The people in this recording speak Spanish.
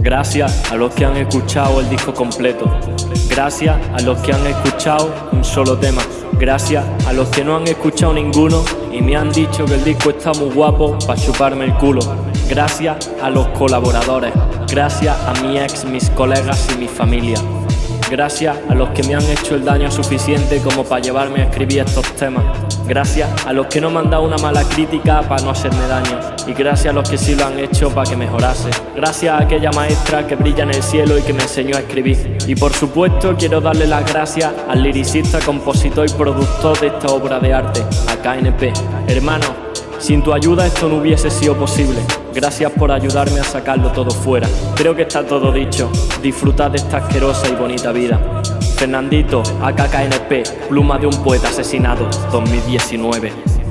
Gracias a los que han escuchado el disco completo. Gracias a los que han escuchado un solo tema. Gracias a los que no han escuchado ninguno y me han dicho que el disco está muy guapo para chuparme el culo. Gracias a los colaboradores. Gracias a mi ex, mis colegas y mi familia. Gracias a los que me han hecho el daño suficiente como para llevarme a escribir estos temas. Gracias a los que no me han dado una mala crítica para no hacerme daño. Y gracias a los que sí lo han hecho para que mejorase. Gracias a aquella maestra que brilla en el cielo y que me enseñó a escribir. Y por supuesto quiero darle las gracias al liricista, compositor y productor de esta obra de arte, a KNP. Hermano, sin tu ayuda esto no hubiese sido posible. Gracias por ayudarme a sacarlo todo fuera. Creo que está todo dicho. Disfrutad de esta asquerosa y bonita vida. Fernandito, AKKNP, pluma de un poeta asesinado, 2019.